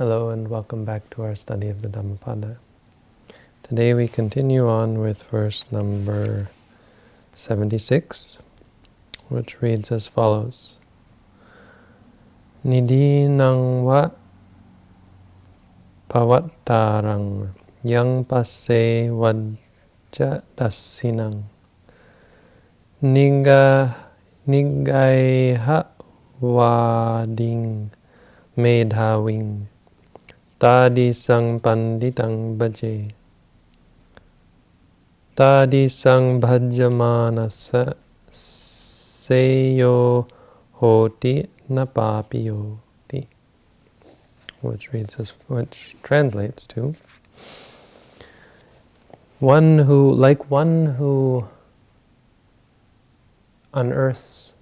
Hello and welcome back to our study of the Dhammapada. Today we continue on with verse number 76, which reads as follows. Nidinang va pavattarang yang passe vajja dasinang niga nigaiha vading medhaving Tadi sang panditang bhaje. Tadi sang bhajamanasa seyo hoti napapiyoti. Which reads as, which translates to one who, like one who unearths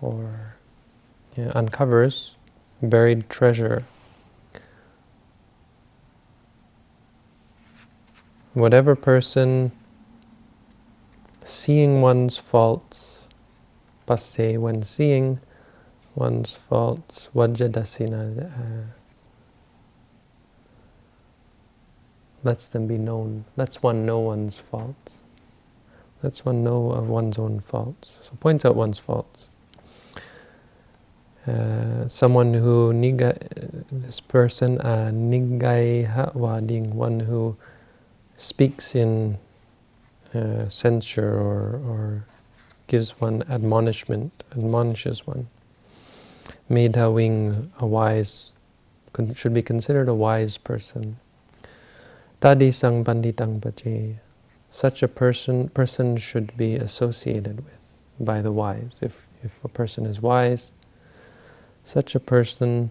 or yeah, uncovers buried treasure whatever person seeing one's faults, passe, when seeing one's faults, vajjadasina, uh, lets them be known, lets one know one's faults, lets one know of one's own faults. So points out one's faults. Uh, someone who niga, this person, uh, nigai wading, one who speaks in uh, censure or, or gives one admonishment, admonishes one. Medhaving, a wise, should be considered a wise person. Tadi sang panditang. Such a person person should be associated with by the wise. If, if a person is wise, such a person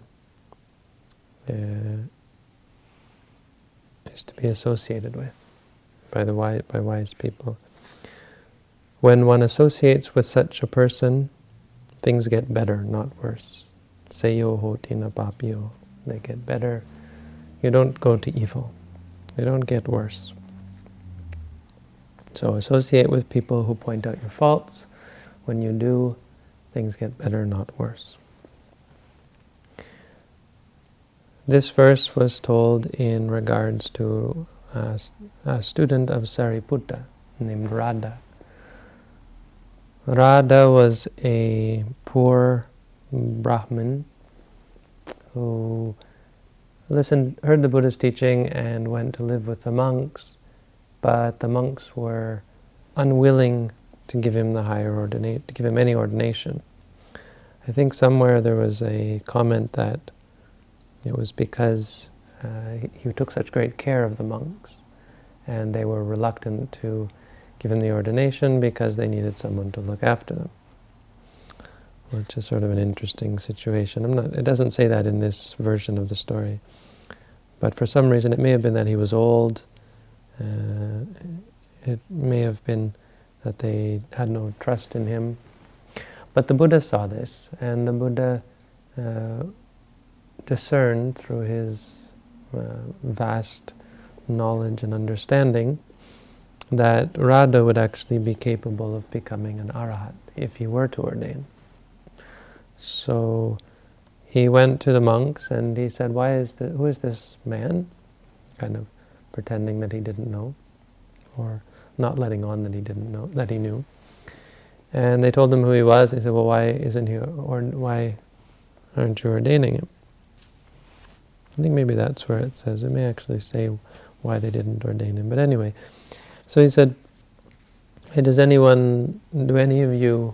uh, is to be associated with by the wise, by wise people. When one associates with such a person, things get better, not worse. Seyo hotina papio. They get better. You don't go to evil. You don't get worse. So associate with people who point out your faults. When you do, things get better, not worse. This verse was told in regards to a, student of Sariputta named Radha. Radha was a poor Brahmin who listened, heard the Buddha's teaching and went to live with the monks, but the monks were unwilling to give him the higher ordinate, to give him any ordination. I think somewhere there was a comment that it was because uh, he, took such great care of the monks, and they were reluctant to give him the ordination because they needed someone to look after them, which is sort of an interesting situation. I'm not, it doesn't say that in this version of the story, but for some reason it may have been that he was old, uh, it may have been that they had no trust in him. But the Buddha saw this, and the Buddha uh, discerned through his Uh, vast knowledge and understanding that Radha would actually be capable of becoming an arahat if he were to ordain. So he went to the monks and he said, "Why is who is this man?" Kind of pretending that he didn't know, or not letting on that he didn't know that he knew. And they told him who he was. They said, "Well, why isn't he or why aren't you ordaining him?" I think maybe that's where it says. It may actually say why they didn't ordain him. But anyway, so he said, hey, does anyone, do any of you,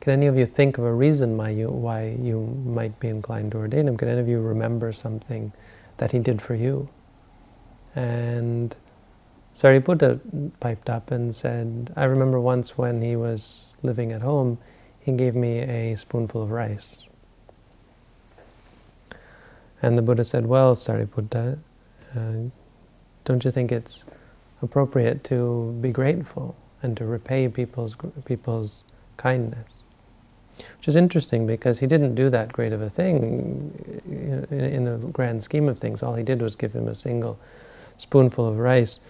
can any of you think of a reason why you, why you might be inclined to ordain him? Can any of you remember something that he did for you? And Sariputta piped up and said, I remember once when he was living at home, he gave me a spoonful of rice. And the Buddha said, well, Sariputta, uh, don't you think it's appropriate to be grateful and to repay people's people's kindness? Which is interesting because he didn't do that great of a thing in, in the grand scheme of things. All he did was give him a single spoonful of rice.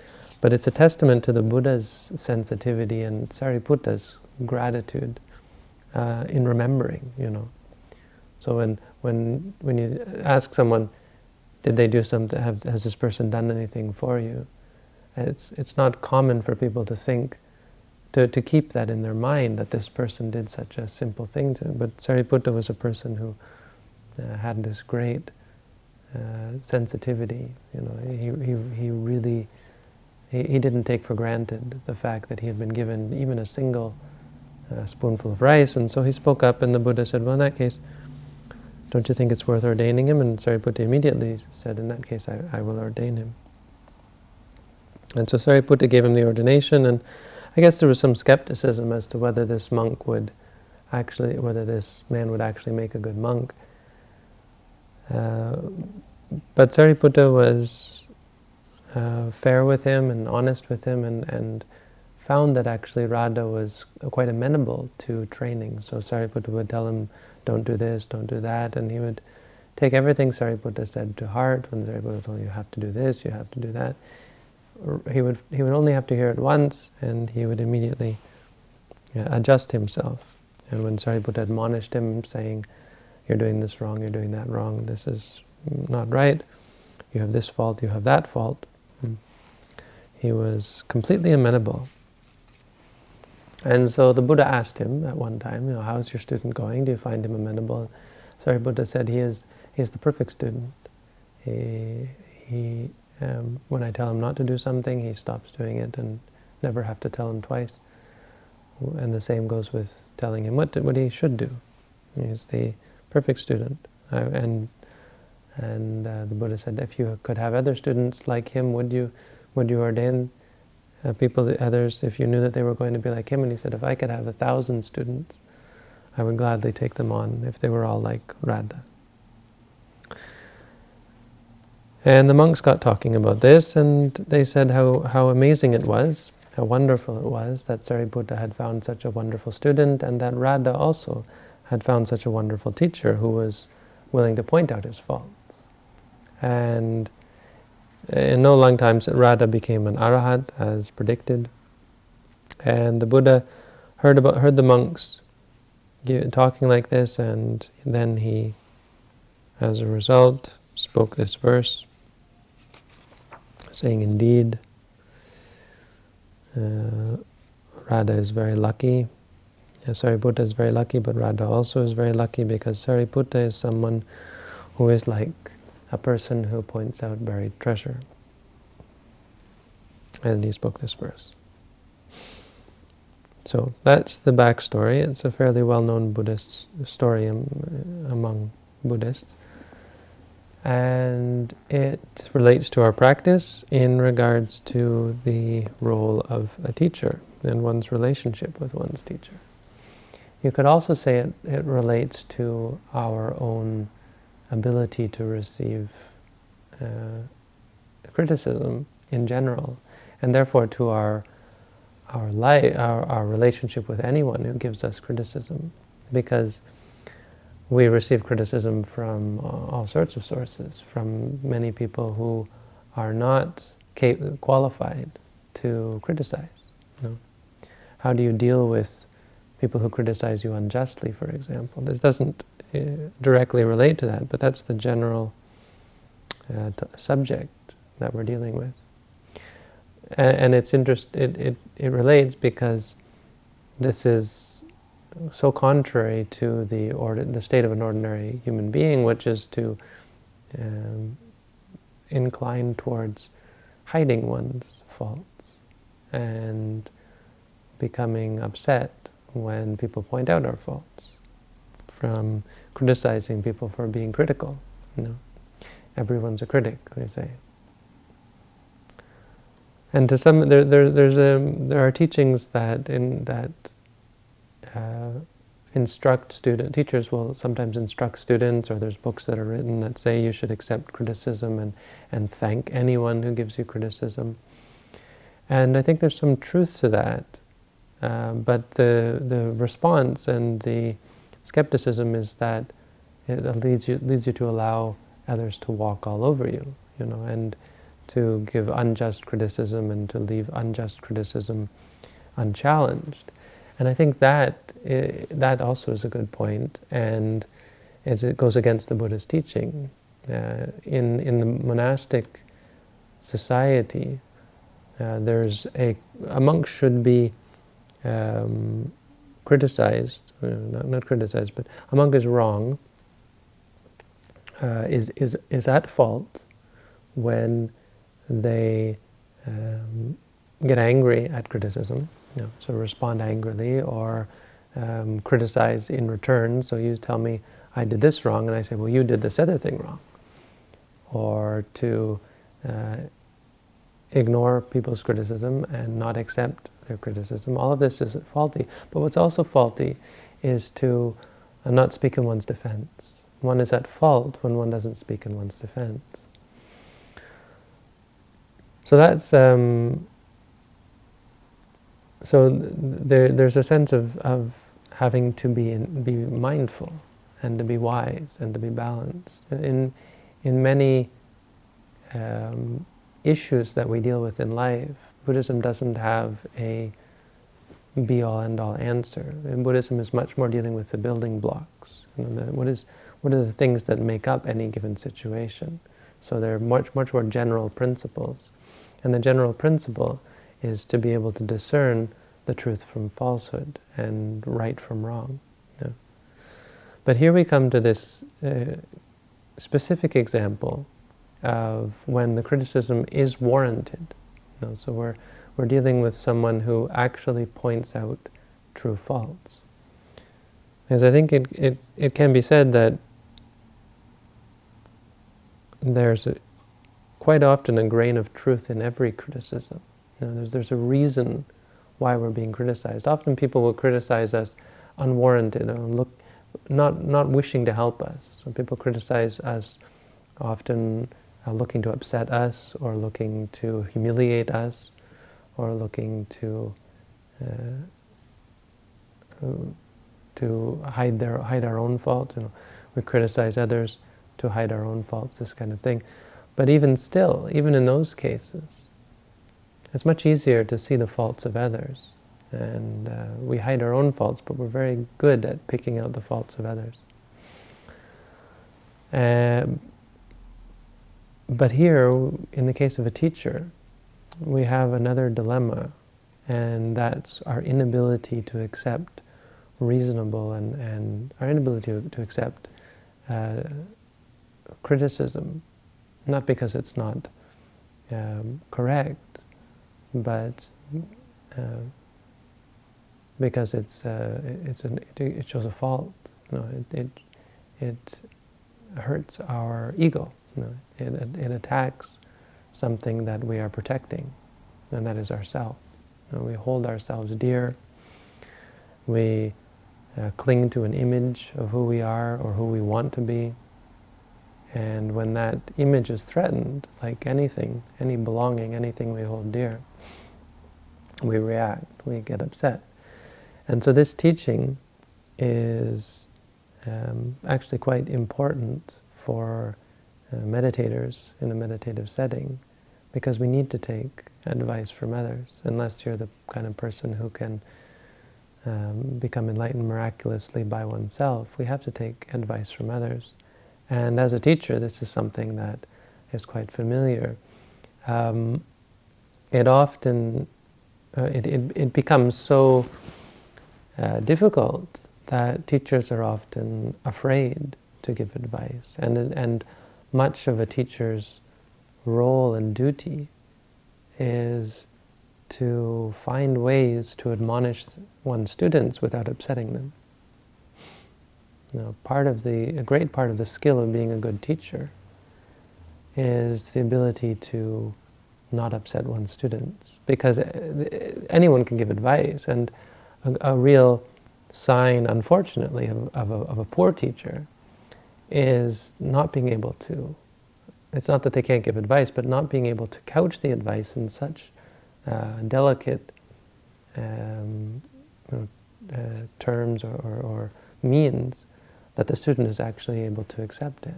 But it's a testament to the Buddha's sensitivity and Sariputta's gratitude uh, in remembering, you know. So when, when, when you ask someone, did they do something, have, has this person done anything for you? It's, it's not common for people to think, to, to keep that in their mind, that this person did such a simple thing to. But Sariputta was a person who uh, had this great uh, sensitivity. You know, he, he, he really, he, he didn't take for granted the fact that he had been given even a single uh, spoonful of rice, and so he spoke up, and the Buddha said, well, in that case, don't you think it's worth ordaining him? And Sariputta immediately said, in that case, I, I will ordain him. And so Sariputta gave him the ordination, and I guess there was some skepticism as to whether this monk would actually, whether this man would actually make a good monk. Uh, but Sariputta was uh, fair with him and honest with him and, and found that actually Radha was quite amenable to training. So Sariputta would tell him, don't do this, don't do that, and he would take everything Sariputta said to heart. When Sariputta told him, you have to do this, you have to do that, he would he would only have to hear it once, and he would immediately adjust himself. And when Sariputta admonished him, saying, "You're doing this wrong, you're doing that wrong. This is not right. You have this fault, you have that fault," hmm, he was completely amenable. And so the Buddha asked him at one time, you know, how's your student going? Do you find him amenable? Sariputta said he is he is the perfect student. He, he um, when I tell him not to do something, he stops doing it and never have to tell him twice. And the same goes with telling him what, to, what he should do. He's the perfect student. Uh, and and uh, the Buddha said, if you could have other students like him, would you would you ordain uh, people, others, if you knew that they were going to be like him? And he said, if I could have a thousand students, I would gladly take them on if they were all like Radha. And the monks got talking about this, and they said how, how amazing it was, how wonderful it was that Sariputta had found such a wonderful student, and that Radha also had found such a wonderful teacher who was willing to point out his faults. And in no long time, Radha became an arahat, as predicted. And the Buddha heard about heard the monks talking like this, and then he, as a result, spoke this verse saying indeed uh, Radha is very lucky. Yeah, Sariputta is very lucky, but Radha also is very lucky because Sariputta is someone who is like a person who points out buried treasure. And he spoke this verse. So that's the backstory. It's a fairly well-known Buddhist story among Buddhists and it relates to our practice in regards to the role of a teacher and one's relationship with one's teacher. You could also say it, it relates to our own ability to receive uh, criticism in general, and therefore to our our life, our, our relationship with anyone who gives us criticism, because we receive criticism from all sorts of sources, from many people who are not qualified to criticize. How do you deal with people who criticize you unjustly, for example? This doesn't uh, directly relate to that, but that's the general uh, subject that we're dealing with. And, and it's interest. It, it it relates because this is so contrary to the, the state of an ordinary human being, which is to um, incline towards hiding one's faults and becoming upset when people point out our faults, from criticizing people for being critical. You know, everyone's a critic, we say. And to some, there, there, there's a, there are teachings that in that uh, instruct student teachers will sometimes instruct students or there's books that are written that say you should accept criticism and and thank anyone who gives you criticism and I think there's some truth to that uh, but the the response and the skepticism is that it leads you leads you to allow others to walk all over you you know and to give unjust criticism and to leave unjust criticism unchallenged and I think that that also is a good point, and it goes against the Buddha's teaching. uh, in, in the monastic society, uh, there's a, a monk should be um, criticized, uh, not, not criticized, but a monk is wrong, uh, is, is, is at fault when they um, get angry at criticism, you know, so respond angrily or um, criticize in return. So you tell me I did this wrong, and I say, well, you did this other thing wrong. Or to uh, ignore people's criticism and not accept criticism. All of this is faulty. But what's also faulty is to uh, not speak in one's defense. One is at fault when one doesn't speak in one's defense. So that's um, so there, there's a sense of, of having to be in, be mindful and to be wise and to be balanced. In, in many um, issues that we deal with in life, Buddhism doesn't have a be-all, end-all answer. And Buddhism is much more dealing with the building blocks. You know, the, what, is, what are the things that make up any given situation? So they're much, much more general principles. And the general principle is to be able to discern the truth from falsehood and right from wrong. Yeah. But here we come to this uh, specific example of when the criticism is warranted. So we're, we're dealing with someone who actually points out true faults. Because I think it, it, it can be said that there's a, quite often a grain of truth in every criticism. You know, there's, there's a reason why we're being criticized. Often people will criticize us unwarranted or look, not, not wishing to help us. So people criticize us often uh, looking to upset us or looking to humiliate us or looking to uh, uh to hide their hide our own faults. You know, we criticize others to hide our own faults, this kind of thing. But even still, even in those cases, it's much easier to see the faults of others. And uh, we hide our own faults, but we're very good at picking out the faults of others. Uh, but here, in the case of a teacher, we have another dilemma, and that's our inability to accept reasonable and, and our inability to, to accept uh, criticism, not because it's not um, correct, but uh, because it's uh, it's an, it, shows a fault. You know, it, it it hurts our ego. Know, it, it attacks something that we are protecting, and that is ourself. We hold ourselves dear. We uh, cling to an image of who we are or who we want to be. And when that image is threatened, like anything, any belonging, anything we hold dear, we react, we get upset. And so this teaching is um, actually quite important for uh, meditators in a meditative setting because we need to take advice from others unless you're the kind of person who can um, become enlightened miraculously by oneself. We have to take advice from others. And as a teacher, this is something that is quite familiar. Um, it often, uh, it, it, it, becomes so uh, difficult that teachers are often afraid to give advice. And, and much of a teacher's role and duty is to find ways to admonish one's students without upsetting them. Know, part of the, a great part of the skill of being a good teacher is the ability to not upset one's students. Because uh, anyone can give advice, and a, a real sign, unfortunately, of, of, a, of a poor teacher is not being able to, it's not that they can't give advice, but not being able to couch the advice in such uh, delicate um, you know, uh, terms or, or, or, means that the student is actually able to accept it.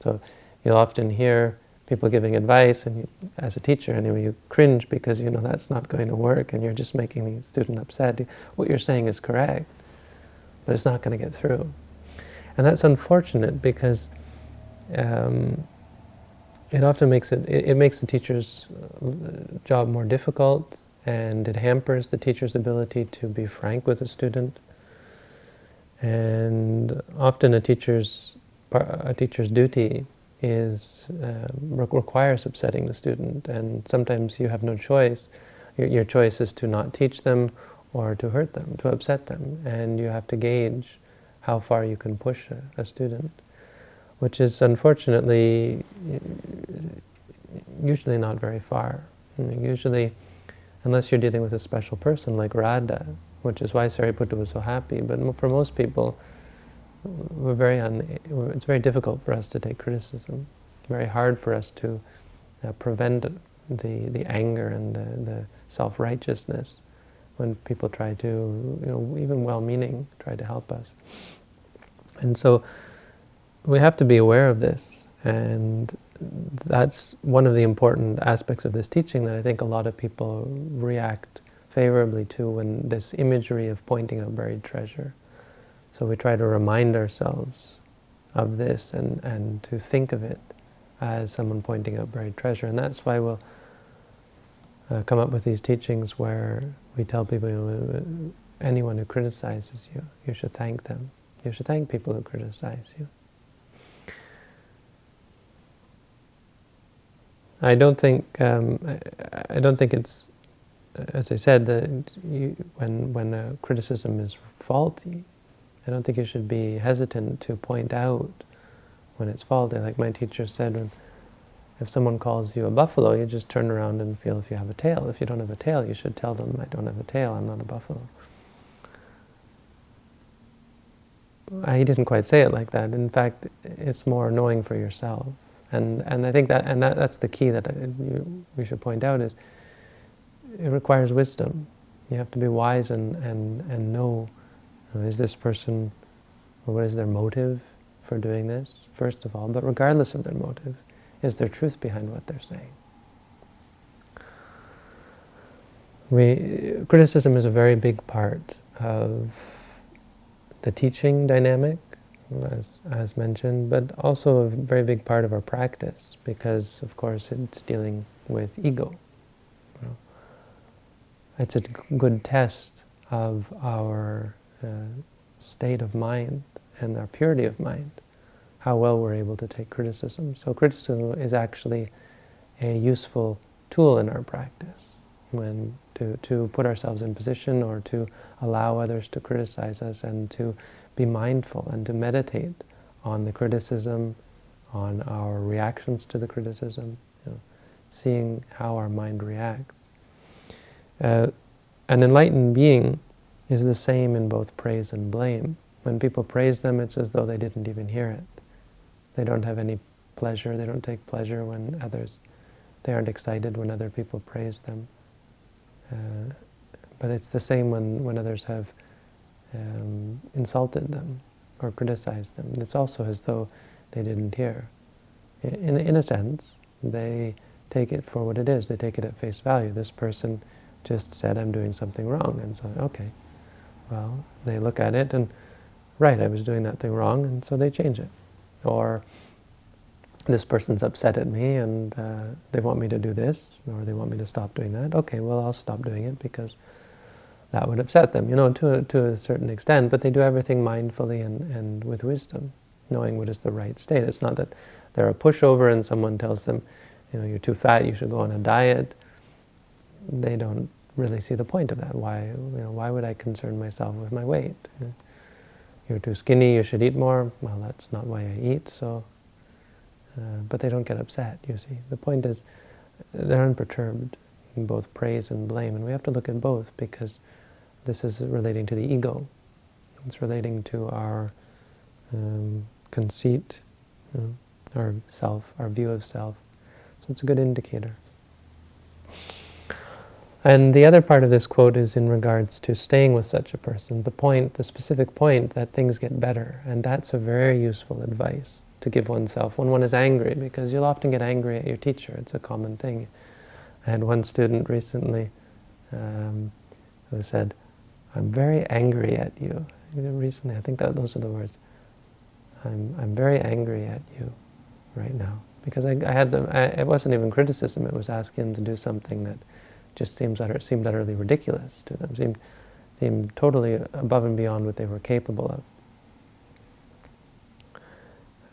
So you'll often hear people giving advice, and you, as a teacher anyway, you cringe because you know that's not going to work and you're just making the student upset. What you're saying is correct, but it's not going to get through. And that's unfortunate because um, it often makes it, it, it makes the teacher's uh, job more difficult and it hampers the teacher's ability to be frank with a student. And often a teacher's, a teacher's duty is uh, requires upsetting the student, and sometimes you have no choice. Your, your choice is to not teach them or to hurt them, to upset them, and you have to gauge how far you can push a, a student, which is unfortunately usually not very far. usually, unless you're dealing with a special person like Radha, which is why Sariputta was so happy, but for most people, we're very it's very difficult for us to take criticism. Very hard for us to uh, prevent the, the anger and the, the self-righteousness when people try to, you know, even well-meaning, try to help us. And so we have to be aware of this, and that's one of the important aspects of this teaching that I think a lot of people react favorably to when this imagery of pointing out buried treasure. So we try to remind ourselves of this and, and to think of it as someone pointing out buried treasure. And that's why we'll uh, come up with these teachings where we tell people, anyone who criticizes you, you should thank them. You should thank people who criticize you. I don't think um, I, I, don't think it's, as I said, that you, when when a criticism is faulty, I don't think you should be hesitant to point out when it's faulty. Like my teacher said, when, if someone calls you a buffalo, you just turn around and feel if you have a tail. If you don't have a tail, you should tell them, I don't have a tail, I'm not a buffalo. He didn't quite say it like that. In fact, it's more annoying for yourself. And, and I think that, and that, that's the key that you, we should point out is it requires wisdom. You have to be wise and, and, and know is this person, or what is their motive for doing this, first of all? But regardless of their motive, is there truth behind what they're saying? We, criticism is a very big part of the teaching dynamic, as, as mentioned, but also a very big part of our practice, because, of course, it's dealing with ego. You know. It's a good test of our uh, state of mind and our purity of mind, how well we're able to take criticism. So criticism is actually a useful tool in our practice when to, to put ourselves in position or to allow others to criticize us and to be mindful and to meditate on the criticism, on our reactions to the criticism, you know, seeing how our mind reacts. Uh, an enlightened being is the same in both praise and blame. When people praise them, it's as though they didn't even hear it. They don't have any pleasure, they don't take pleasure when others, they aren't excited when other people praise them. Uh, but it's the same when, when others have um, insulted them or criticized them. It's also as though they didn't hear. In, in a sense, they take it for what it is. They take it at face value. This person just said, I'm doing something wrong. And so, okay, well, they look at it and, right, I was doing that thing wrong, and so they change it. Or this person's upset at me and uh, they want me to do this, or they want me to stop doing that. Okay, well, I'll stop doing it because that would upset them, you know, to a, to a certain extent, but they do everything mindfully and, and with wisdom, knowing what is the right state. It's not that they're a pushover and someone tells them, you know, you're too fat, you should go on a diet. They don't really see the point of that. Why, you know, why would I concern myself with my weight? You're too skinny, you should eat more. Well, that's not why I eat, so... Uh, but they don't get upset, you see. The point is, they're unperturbed in both praise and blame, and we have to look at both because this is relating to the ego. It's relating to our um, conceit, you know, our self, our view of self. So it's a good indicator. And the other part of this quote is in regards to staying with such a person, the point, the specific point that things get better. And that's a very useful advice to give oneself when one is angry, because you'll often get angry at your teacher. It's a common thing. I had one student recently um, who said, I'm very angry at you. Recently, I think that those are the words. I'm, I'm very angry at you. right now. Because I, I had them, I, it wasn't even criticism, it was asking them to do something that just seems utter, seemed utterly ridiculous to them, seemed, seemed totally above and beyond what they were capable of.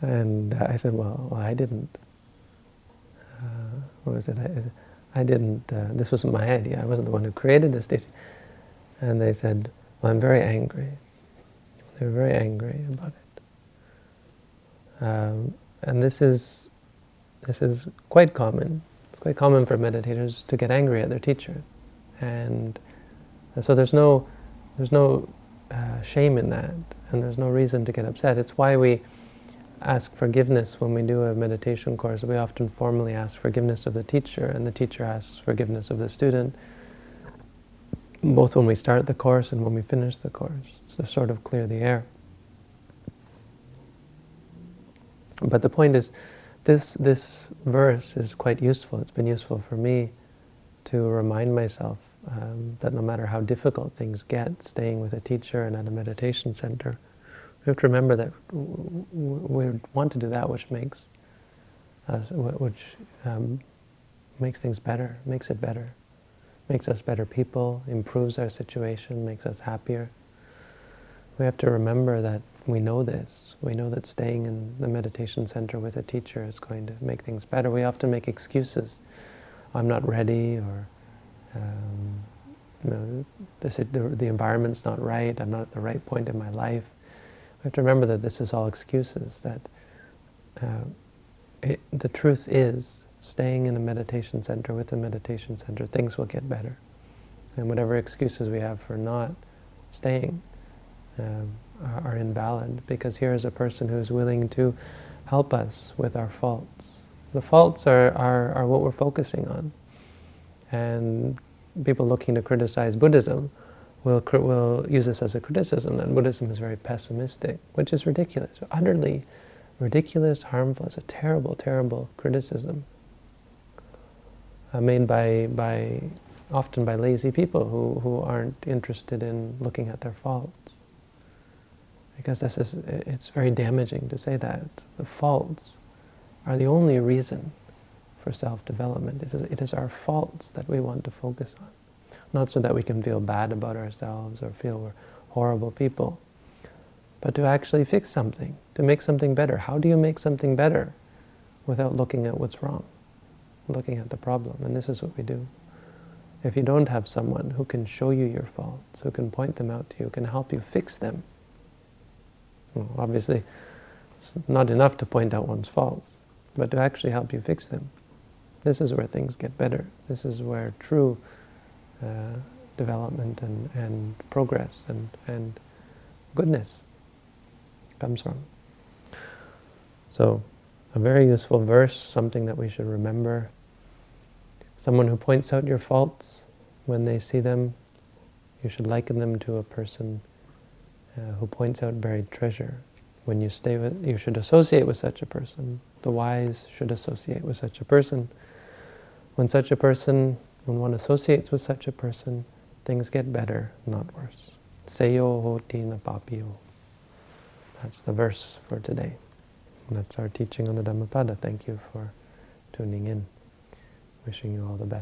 And I said, well, I didn't. Uh, what was it? I, I didn't, uh, this wasn't my idea, I wasn't the one who created this teaching. And they said, well, I'm very angry. They were very angry about it. Um, and this is, this is quite common. It's quite common for meditators to get angry at their teacher. And, and so there's no, there's no uh, shame in that, and there's no reason to get upset. It's why we ask forgiveness when we do a meditation course. We often formally ask forgiveness of the teacher, and the teacher asks forgiveness of the student, both when we start the course and when we finish the course, to sort of clear the air. But the point is, this, this verse is quite useful. It's been useful for me to remind myself um, that no matter how difficult things get, staying with a teacher and at a meditation center, we have to remember that we want to do that which makes us, which um, makes things better, makes it better, makes us better people, improves our situation, makes us happier. We have to remember that we know this. We know that staying in the meditation center with a teacher is going to make things better. We often make excuses. I'm not ready, or um, you know, the, the environment's not right, I'm not at the right point in my life. Have to remember that this is all excuses, that uh, it, the truth is, staying in a meditation center with a meditation center, things will get better. And whatever excuses we have for not staying, um, are invalid because here is a person who is willing to help us with our faults. The faults are, are, are what we're focusing on. And people looking to criticize Buddhism will, will use this as a criticism that Buddhism is very pessimistic, which is ridiculous, utterly ridiculous, harmful. It's a terrible, terrible criticism uh, made by, by often by lazy people who, who aren't interested in looking at their faults because this is, it's very damaging to say that. The faults are the only reason for self-development. It is, it is our faults that we want to focus on. Not so that we can feel bad about ourselves or feel we're horrible people, but to actually fix something, to make something better. How do you make something better without looking at what's wrong, looking at the problem? And this is what we do. If you don't have someone who can show you your faults, who can point them out to you, who can help you fix them, well, obviously, it's not enough to point out one's faults, but to actually help you fix them. This is where things get better. This is where true uh, development and, and progress and, and goodness comes from. So, a very useful verse, something that we should remember. Someone who points out your faults when they see them, you should liken them to a person uh, who points out buried treasure. When you stay with, you should associate with such a person. The wise should associate with such a person. When such a person, when one associates with such a person, things get better, not worse. Seyo hoti na papio. That's the verse for today. And that's our teaching on the Dhammapada. Thank you for tuning in. Wishing you all the best.